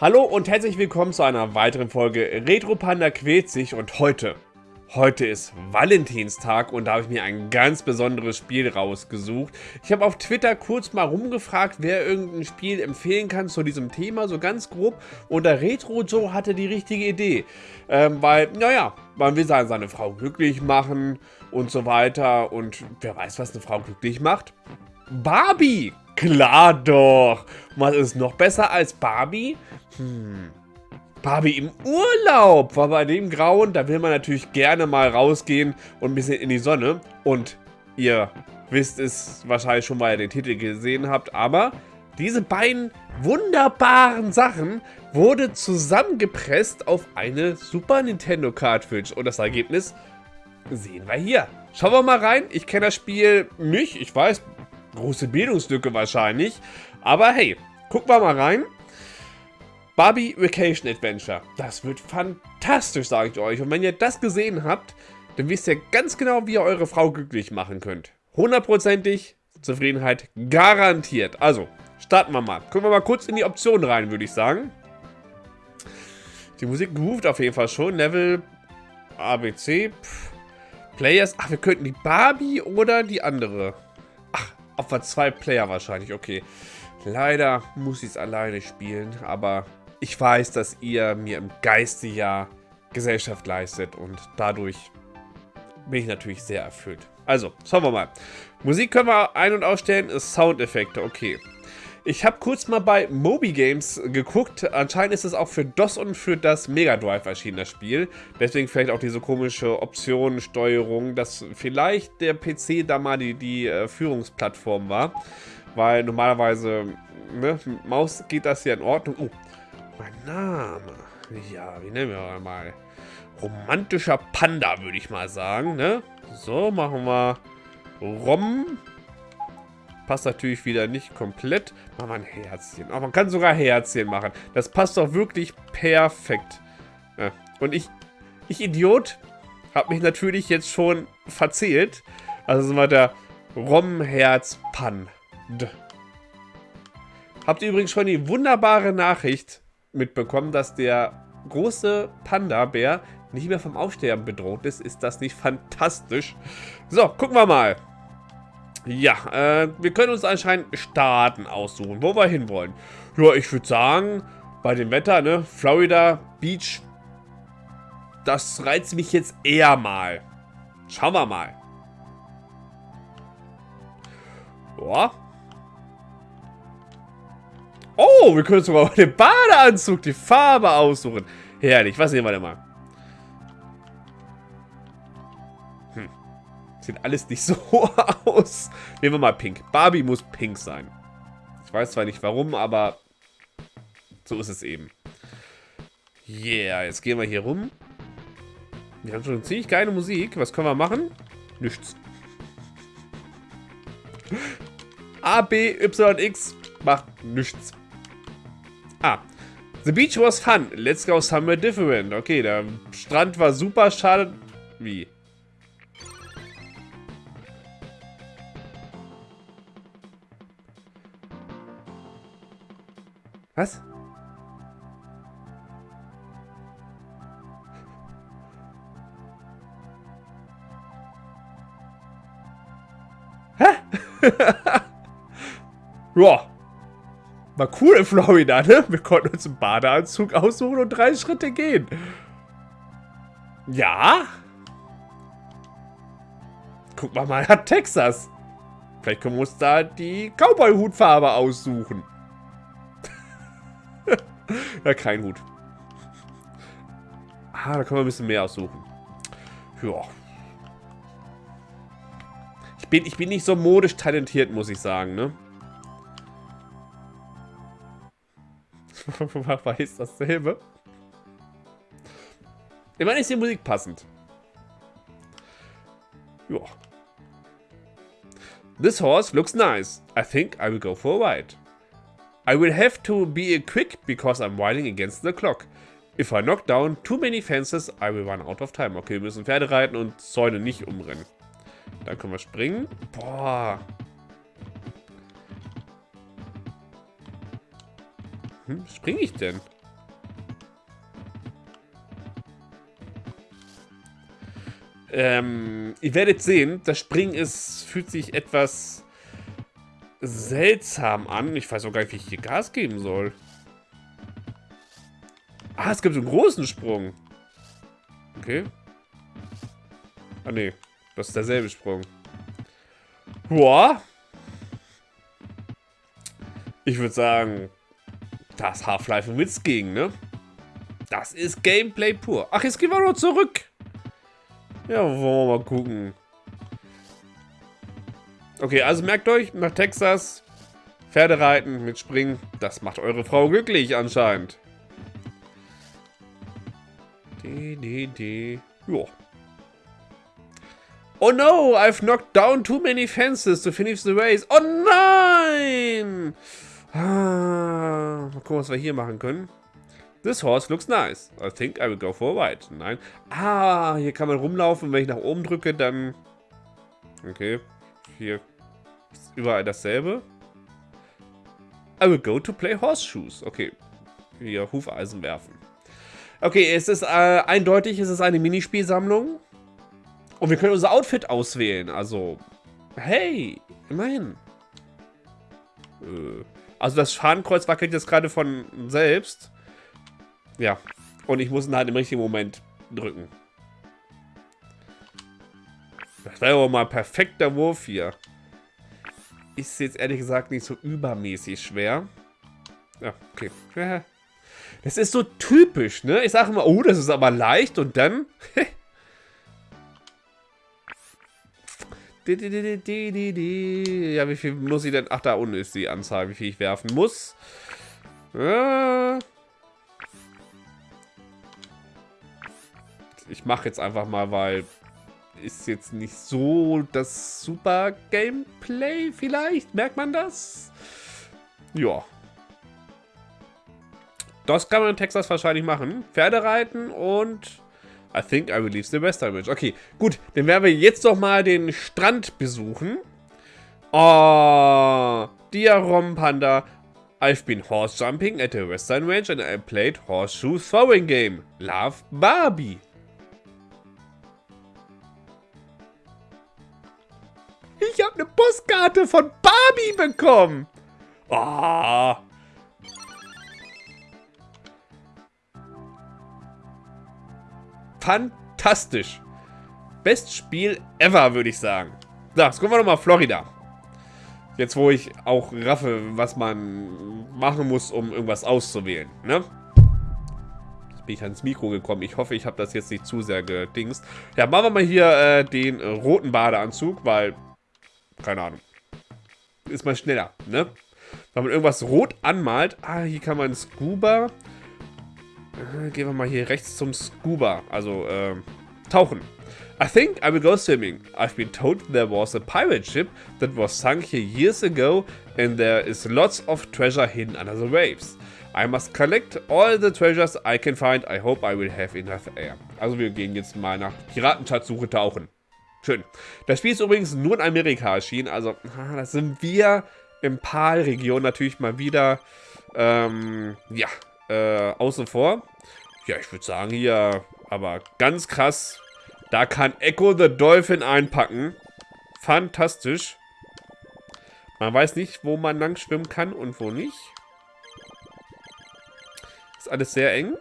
Hallo und herzlich willkommen zu einer weiteren Folge Retro Panda quält sich und heute, heute ist Valentinstag und da habe ich mir ein ganz besonderes Spiel rausgesucht. Ich habe auf Twitter kurz mal rumgefragt, wer irgendein Spiel empfehlen kann zu diesem Thema, so ganz grob und der Retro Joe hatte die richtige Idee, ähm, weil, naja, man will seine Frau glücklich machen und so weiter und wer weiß, was eine Frau glücklich macht? Barbie! Klar doch! Was ist noch besser als Barbie? Hm. Barbie im Urlaub war bei dem Grauen, da will man natürlich gerne mal rausgehen und ein bisschen in die Sonne. Und ihr wisst es wahrscheinlich schon, weil ihr den Titel gesehen habt, aber diese beiden wunderbaren Sachen wurde zusammengepresst auf eine Super Nintendo Cartridge. Und das Ergebnis sehen wir hier. Schauen wir mal rein. Ich kenne das Spiel nicht. Ich weiß, große Bildungslücke wahrscheinlich. Aber hey, gucken wir mal rein. Barbie Vacation Adventure. Das wird fantastisch, sage ich euch. Und wenn ihr das gesehen habt, dann wisst ihr ganz genau, wie ihr eure Frau glücklich machen könnt. Hundertprozentig Zufriedenheit garantiert. Also, starten wir mal. Gucken wir mal kurz in die Optionen rein, würde ich sagen. Die Musik ruft auf jeden Fall schon. Level ABC. Pff. Players. Ach, wir könnten die Barbie oder die andere. Auf zwei Player wahrscheinlich. Okay. Leider muss ich es alleine spielen, aber ich weiß, dass ihr mir im Geiste ja Gesellschaft leistet und dadurch bin ich natürlich sehr erfüllt. Also, schauen wir mal. Musik können wir ein- und ausstellen, Soundeffekte, okay. Ich habe kurz mal bei Moby Games geguckt. Anscheinend ist es auch für DOS und für das Mega Drive erschienen, das Spiel. Deswegen vielleicht auch diese komische Optionensteuerung, dass vielleicht der PC da mal die, die äh, Führungsplattform war. Weil normalerweise, ne, Maus geht das ja in Ordnung. Oh, mein Name. Ja, wie nennen wir mal? Romantischer Panda, würde ich mal sagen. Ne? So, machen wir Rom. Passt natürlich wieder nicht komplett. Machen wir ein Herzchen. Aber man kann sogar Herzchen machen. Das passt doch wirklich perfekt. Ja. Und ich, ich Idiot, habe mich natürlich jetzt schon verzählt. Also sind wir der Rom-Herz-Pan. Habt ihr übrigens schon die wunderbare Nachricht, mitbekommen, dass der große Panda-Bär nicht mehr vom Aufsterben bedroht ist. Ist das nicht fantastisch? So, gucken wir mal. Ja, äh, wir können uns anscheinend Staaten aussuchen, wo wir hinwollen. Ja, ich würde sagen, bei dem Wetter, ne, Florida Beach, das reizt mich jetzt eher mal. Schauen wir mal. Ja, Oh, wir können sogar den Badeanzug, die Farbe aussuchen. Herrlich, was sehen wir denn mal? Sieht alles nicht so aus. Nehmen wir mal pink. Barbie muss pink sein. Ich weiß zwar nicht warum, aber so ist es eben. Yeah, jetzt gehen wir hier rum. Wir haben schon ziemlich geile Musik. Was können wir machen? Nichts. A, B, Y, X macht nichts. Ah. The beach was fun. Let's go somewhere different. Okay, der Strand war super. Schade. Wie? Was? Hä? ja. War cool in Florida, ne? Wir konnten uns einen Badeanzug aussuchen und drei Schritte gehen. Ja? Guck mal mal nach Texas. Vielleicht können wir uns da die Cowboy-Hutfarbe aussuchen. ja, kein Hut. Ah, da können wir ein bisschen mehr aussuchen. Ja. Ich bin, ich bin nicht so modisch talentiert, muss ich sagen, ne? weiß dasselbe. Immerhin ist die Musik passend. Ja. This horse looks nice. I think I will go for a ride. I will have to be quick because I'm riding against the clock. If I knock down too many fences, I will run out of time. Okay, wir müssen Pferde reiten und Zäune nicht umrennen. Dann können wir springen. Boah. Hm, springe ich denn? Ähm, ihr werdet sehen, das Springen ist, fühlt sich etwas seltsam an. Ich weiß auch gar nicht, wie ich hier Gas geben soll. Ah, es gibt einen großen Sprung. Okay. Ah, nee. Das ist derselbe Sprung. Boah. Ich würde sagen, das Half-Life Witz gegen, ne? Das ist Gameplay pur. Ach, jetzt gehen wir noch zurück. Ja, wollen wir mal gucken. Okay, also merkt euch, nach Texas, Pferde reiten mit Springen, das macht eure Frau glücklich anscheinend. Die, die, die. Ja. Oh no, I've knocked down too many fences to finish the race. Oh nein! Ah, mal gucken, was wir hier machen können. This horse looks nice. I think I will go for a ride. Nein. Ah, hier kann man rumlaufen. Wenn ich nach oben drücke, dann... Okay. Hier ist überall dasselbe. I will go to play horseshoes. Okay. Hier Hufeisen werfen. Okay, es ist äh, eindeutig, es ist eine Minispielsammlung. Und wir können unser Outfit auswählen. Also, hey, immerhin. Äh, also das Schadenkreuz wackelt jetzt gerade von selbst. Ja. Und ich muss ihn halt im richtigen Moment drücken. Das wäre aber mal ein perfekter Wurf hier. Ist jetzt ehrlich gesagt nicht so übermäßig schwer. Ja, okay. Das ist so typisch, ne? Ich sage immer, oh, das ist aber leicht und dann... ja, wie viel muss ich denn... Ach, da unten ist die Anzahl, wie viel ich werfen muss. Ich mache jetzt einfach mal, weil ist jetzt nicht so das super Gameplay vielleicht. Merkt man das? Ja. Das kann man in Texas wahrscheinlich machen. Pferde reiten und I think I leave the Western Ridge. Okay, gut. Dann werden wir jetzt doch mal den Strand besuchen. Oh, Diarom Panda. I've been horse jumping at the Western Range and I played horseshoe throwing game. Love Barbie. Ich habe eine Postkarte von Barbie bekommen. Oh. Fantastisch. Best Spiel ever, würde ich sagen. So, jetzt gucken wir nochmal Florida. Jetzt, wo ich auch raffe, was man machen muss, um irgendwas auszuwählen, ne? Jetzt bin ich ans Mikro gekommen. Ich hoffe, ich habe das jetzt nicht zu sehr gedingst. Ja, machen wir mal hier äh, den roten Badeanzug, weil keine Ahnung. Ist mal schneller, ne? Wenn man irgendwas rot anmalt. Ah, hier kann man Scuba. Äh, gehen wir mal hier rechts zum Scuba. Also, äh, tauchen. I think I will go swimming. I've been told there was a pirate ship that was sunk here years ago and there is lots of treasure hidden under the waves. I must collect all the treasures I can find. I hope I will have enough air. Also wir gehen jetzt mal nach Piratenschatzsuche tauchen. Schön. Das Spiel ist übrigens nur in Amerika erschienen, also das sind wir im PAL-Region natürlich mal wieder, ähm, ja, äh, außen vor. Ja, ich würde sagen hier, aber ganz krass, da kann Echo the Dolphin einpacken. Fantastisch. Man weiß nicht, wo man lang schwimmen kann und wo nicht. Ist alles sehr eng.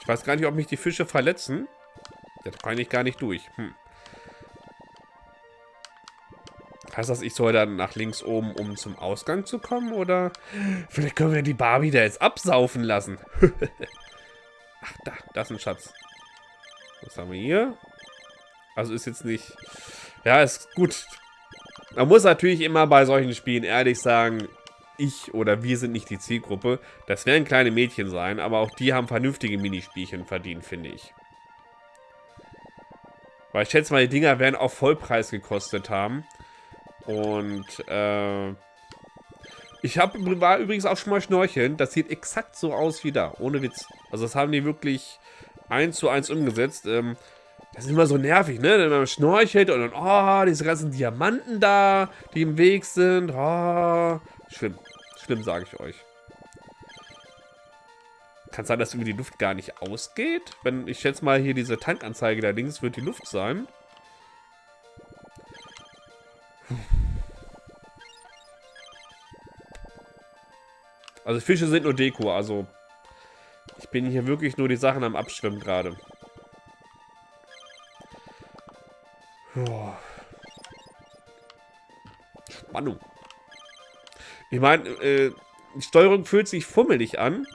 Ich weiß gar nicht, ob mich die Fische verletzen. Da kann ich gar nicht durch. Hm. Heißt das, ich soll dann nach links oben, um zum Ausgang zu kommen? Oder vielleicht können wir die Barbie da jetzt absaufen lassen. Ach, da, das ist ein Schatz. Was haben wir hier? Also ist jetzt nicht... Ja, ist gut. Man muss natürlich immer bei solchen Spielen ehrlich sagen, ich oder wir sind nicht die Zielgruppe. Das werden kleine Mädchen sein, aber auch die haben vernünftige Minispielchen verdient, finde ich. Weil ich schätze mal, die Dinger werden auch Vollpreis gekostet haben. Und, äh... Ich hab, war übrigens auch schon mal schnorcheln. Das sieht exakt so aus wie da. Ohne Witz. Also das haben die wirklich eins zu eins umgesetzt. Ähm, das ist immer so nervig, ne? Wenn man schnorchelt und dann, oh, diese ganzen Diamanten da, die im Weg sind. Oh, schlimm. Schlimm, sage ich euch. Kann sein, dass irgendwie die Luft gar nicht ausgeht? Wenn ich schätze mal hier diese Tankanzeige da links wird die Luft sein. Also Fische sind nur Deko, also ich bin hier wirklich nur die Sachen am Abschwimmen gerade. Spannung. Ich meine, äh, die Steuerung fühlt sich fummelig an.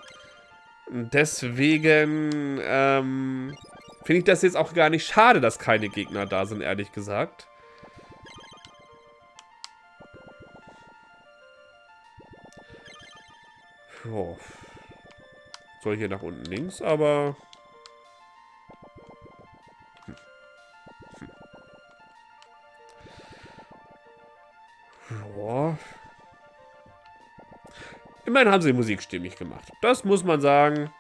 Deswegen ähm, finde ich das jetzt auch gar nicht schade, dass keine Gegner da sind, ehrlich gesagt. Oh. Soll hier nach unten links, aber... Immerhin haben sie die Musik stimmig gemacht. Das muss man sagen.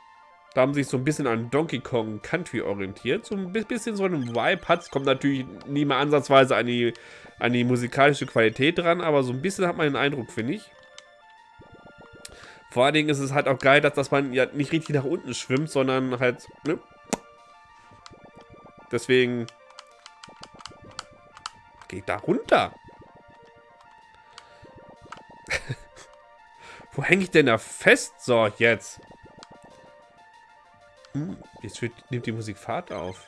Da haben sie sich so ein bisschen an Donkey Kong Country orientiert. So ein bisschen so einen Vibe hat Kommt natürlich nie mal ansatzweise an die, an die musikalische Qualität dran, aber so ein bisschen hat man den Eindruck, finde ich. Vor allen Dingen ist es halt auch geil, dass, dass man ja nicht richtig nach unten schwimmt, sondern halt, ne? Deswegen geht da runter. Wo hänge ich denn da fest? So, jetzt. Hm, jetzt wird, nimmt die Musik Fahrt auf.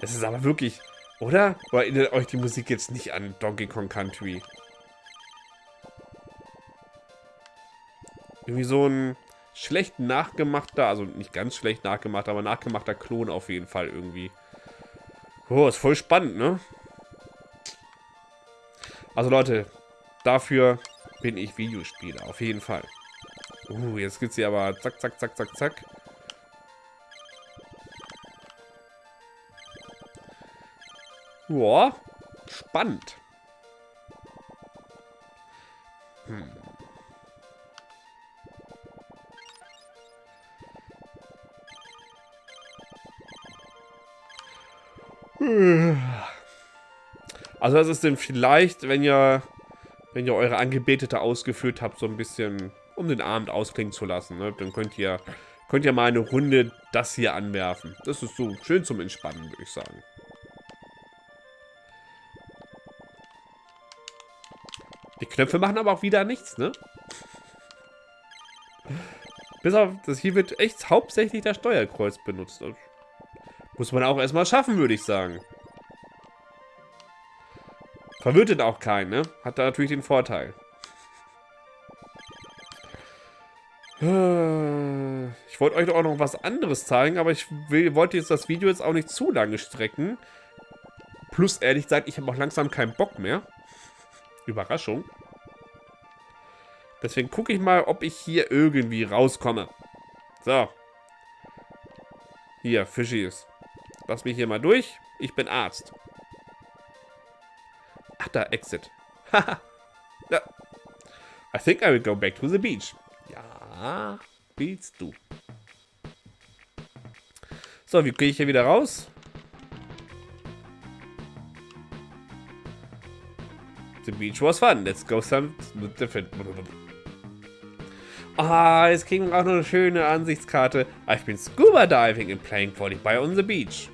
Das ist aber wirklich, oder? Oder erinnert euch die Musik jetzt nicht an Donkey Kong Country? Irgendwie so ein schlecht nachgemachter, also nicht ganz schlecht nachgemacht, aber nachgemachter Klon auf jeden Fall irgendwie. Oh, ist voll spannend, ne? Also Leute, dafür bin ich Videospieler, auf jeden Fall. Uh, jetzt geht's hier aber zack, zack, zack, zack, zack. Boah, spannend. Hm. Also das ist denn vielleicht, wenn ihr, wenn ihr eure Angebetete ausgeführt habt, so ein bisschen, um den Abend ausklingen zu lassen. Ne? Dann könnt ihr, könnt ihr mal eine Runde das hier anwerfen. Das ist so schön zum Entspannen, würde ich sagen. Die Knöpfe machen aber auch wieder nichts, ne? Bis auf, das hier wird echt hauptsächlich das Steuerkreuz benutzt. Muss man auch erstmal schaffen, würde ich sagen. Verwirrt auch keinen, ne? Hat da natürlich den Vorteil. Ich wollte euch auch noch was anderes zeigen, aber ich will, wollte jetzt das Video jetzt auch nicht zu lange strecken. Plus, ehrlich gesagt, ich habe auch langsam keinen Bock mehr. Überraschung. Deswegen gucke ich mal, ob ich hier irgendwie rauskomme. So. Hier, Fischis. Lass mich hier mal durch. Ich bin Arzt. Ach, da, Exit. Haha. ja. I think I will go back to the beach. Ja, willst du. So, wie kriege ich hier wieder raus? The beach was fun. Let's go some different. Ah, jetzt kriegen wir auch noch eine schöne Ansichtskarte. I've been scuba diving and playing volleyball on the beach.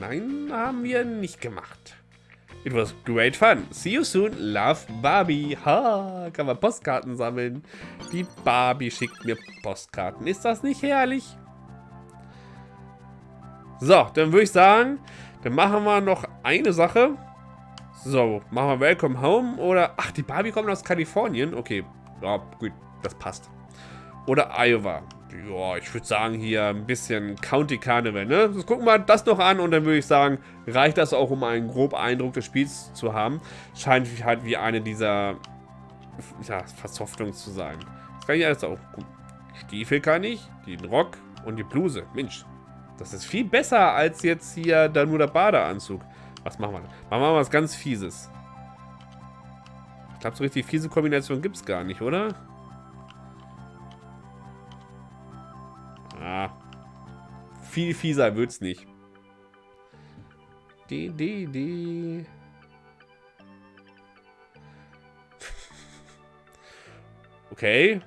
Nein, haben wir nicht gemacht. It was great fun. See you soon. Love Barbie. Ha, kann man Postkarten sammeln. Die Barbie schickt mir Postkarten. Ist das nicht herrlich? So, dann würde ich sagen, dann machen wir noch eine Sache. So, machen wir Welcome Home oder... Ach, die Barbie kommt aus Kalifornien. Okay, ja, gut, das passt. Oder Iowa. Ja, ich würde sagen hier ein bisschen County Carnival, ne? Das gucken wir das noch an und dann würde ich sagen, reicht das auch, um einen groben Eindruck des Spiels zu haben. Scheint halt wie eine dieser ja, Versoftungen zu sein. Das kann ich alles auch. Stiefel kann ich, den Rock und die Bluse. Mensch, das ist viel besser als jetzt hier da nur der Badeanzug. Was machen wir? Machen wir mal was ganz Fieses. Ich glaube, so richtig fiese Kombination gibt es gar nicht, oder? Ah. Viel fieser wird's nicht. Die, die, die. Okay.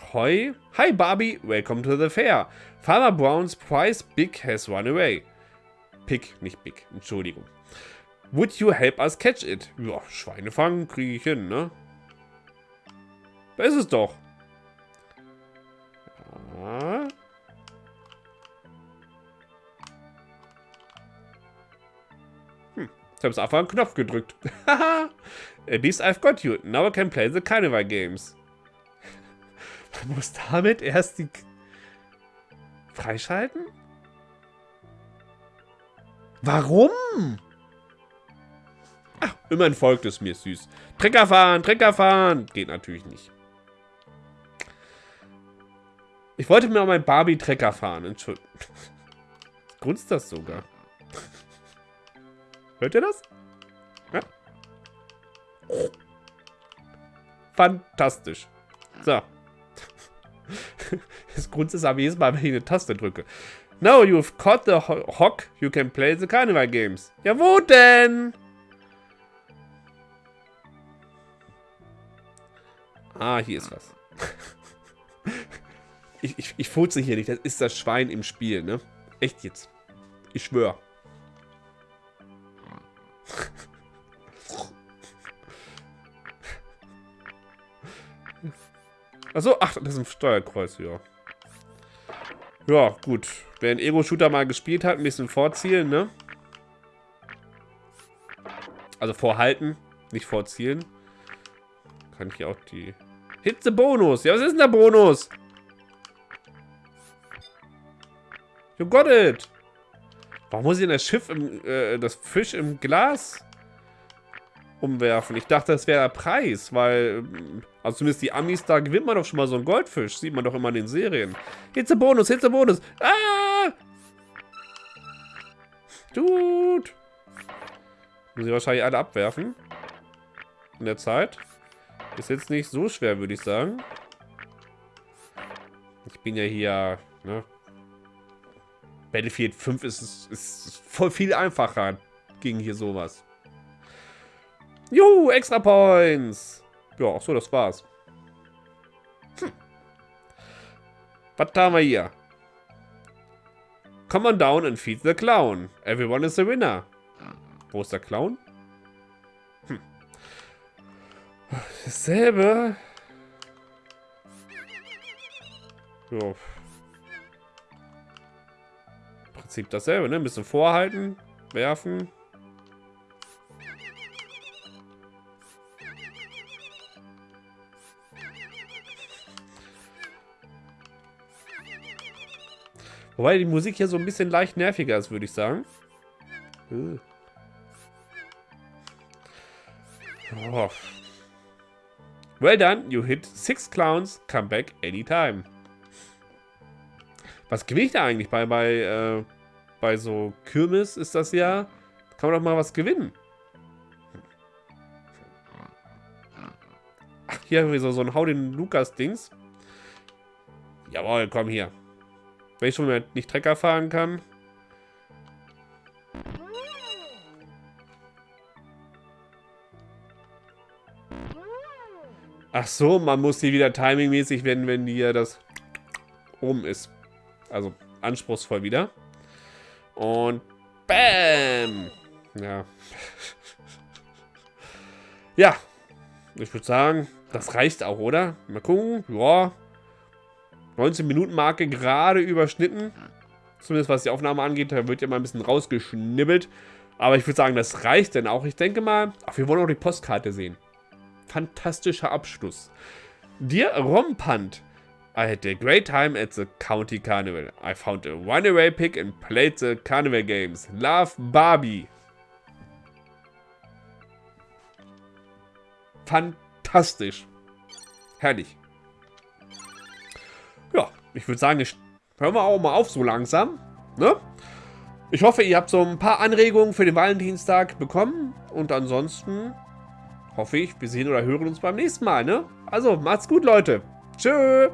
Ahoy. Hi, Barbie. Welcome to the fair. Farmer Brown's prize Big has run away. Pick, nicht Big. Entschuldigung. Would you help us catch it? Ja, Schweine fangen kriege ich hin, ne? Da ist es doch. Ja. Ich habe einfach einen Knopf gedrückt. Haha. At least I've got you. Now I can play the Carnival Games. Man muss damit erst die... Freischalten? Warum? Ach, immerhin folgt es mir süß. Trecker fahren, Trecker fahren. Geht natürlich nicht. Ich wollte mir auch mein Barbie-Trecker fahren. Entschuldigung. Grunzt das sogar. Hört ihr das? Ja? Fantastisch. So. Das Grund ist aber jedes Mal, wenn ich eine Taste drücke. Now you've caught the hock, you can play the Carnival Games. Ja, wo denn? Ah, hier ist was. ich, ich, ich furze hier nicht. Das ist das Schwein im Spiel, ne? Echt jetzt. Ich schwöre. Achso, ach, das ist ein Steuerkreuz, ja. Ja, gut. Wer einen Ego-Shooter mal gespielt hat, ein bisschen vorzielen, ne? Also vorhalten, nicht vorzielen. Kann ich hier auch die... Hit the Bonus! Ja, was ist denn der Bonus? You got it! Warum muss ich denn das Schiff im... Äh, das Fisch im Glas umwerfen? Ich dachte, das wäre der Preis, weil... Also zumindest die Amis, da gewinnt man doch schon mal so einen Goldfisch. Sieht man doch immer in den Serien. Hitze Bonus, Hitze Bonus. Ah! Dude. Muss ich wahrscheinlich alle abwerfen. In der Zeit. Ist jetzt nicht so schwer, würde ich sagen. Ich bin ja hier, ne? Battlefield 5 ist, ist voll viel einfacher gegen hier sowas. Juhu, extra Points. Ja, ach so, das war's. Hm. Was haben wir hier? Come on down and feed the clown. Everyone is a winner. Wo ist der Clown? Hm. Dasselbe. Ja. Im Prinzip dasselbe, ne? Ein bisschen vorhalten, werfen. Wobei die Musik hier so ein bisschen leicht nerviger ist, würde ich sagen. Oh. Well done, you hit six clowns, come back anytime. Was gewinne ich da eigentlich bei, bei, äh, bei so Kirmes ist das ja? Kann man doch mal was gewinnen. Ach, hier haben wir so, so ein Hau den Lukas-Dings. Jawohl, komm hier. Wenn ich schon mal nicht Trecker fahren kann. Ach so, man muss die wieder timingmäßig wenden, wenn die das oben ist. Also anspruchsvoll wieder. Und BAM! Ja. ja. Ich würde sagen, das reicht auch, oder? Mal gucken. Ja, 19-Minuten-Marke gerade überschnitten. Zumindest was die Aufnahme angeht, da wird ja mal ein bisschen rausgeschnibbelt. Aber ich würde sagen, das reicht denn auch. Ich denke mal, ach, wir wollen auch die Postkarte sehen. Fantastischer Abschluss. Dear Rompant, I had a great time at the County Carnival. I found a runaway pig and played the Carnival games. Love Barbie. Fantastisch. Herrlich ich würde sagen, ich hören wir auch mal auf so langsam. Ne? Ich hoffe, ihr habt so ein paar Anregungen für den Valentinstag bekommen. Und ansonsten hoffe ich, wir sehen oder hören uns beim nächsten Mal. Ne? Also, macht's gut, Leute. Tschö.